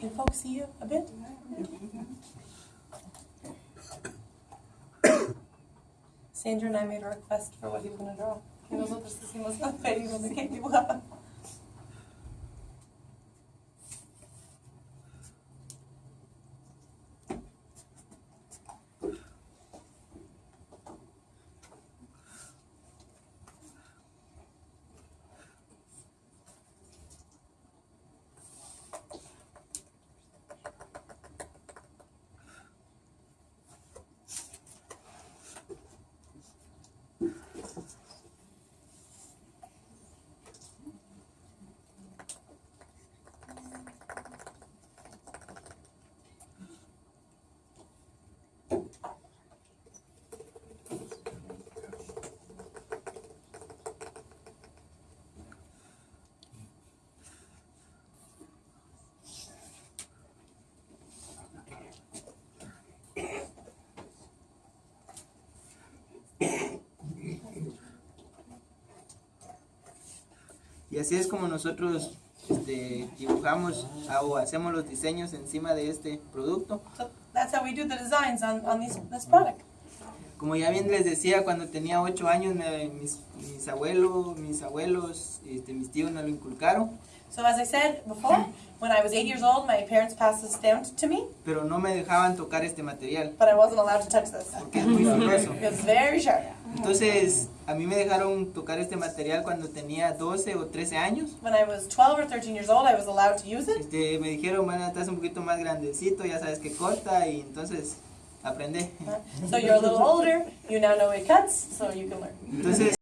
Can folks see you a bit? Sandra and I made a request for what he was draw. De que dibujaba. Y así es como nosotros este, dibujamos ah, o hacemos los diseños encima de este producto. So that's how we do the designs on, on this product. Como ya bien les decía, cuando tenía 8 años me- mis, mis abuelos, mis abuelos, este, mis tíos me lo inculcaron, So as I said before, when I was eight years old, my parents passed this down to me, pero no me dejaban tocar este material but I wasn't allowed to touch this. porque es muy filoso. It's very sharp. Entonces, a mí me dejaron tocar este material cuando tenía 12 o 13 años. When I was 12 or 13 years old, I was allowed to use it. Este, me dijeron, bueno, estás un poquito más grandecito, ya sabes que corta y entonces aprendí. So you're a little older, you now know it cuts, so you can learn. Entonces,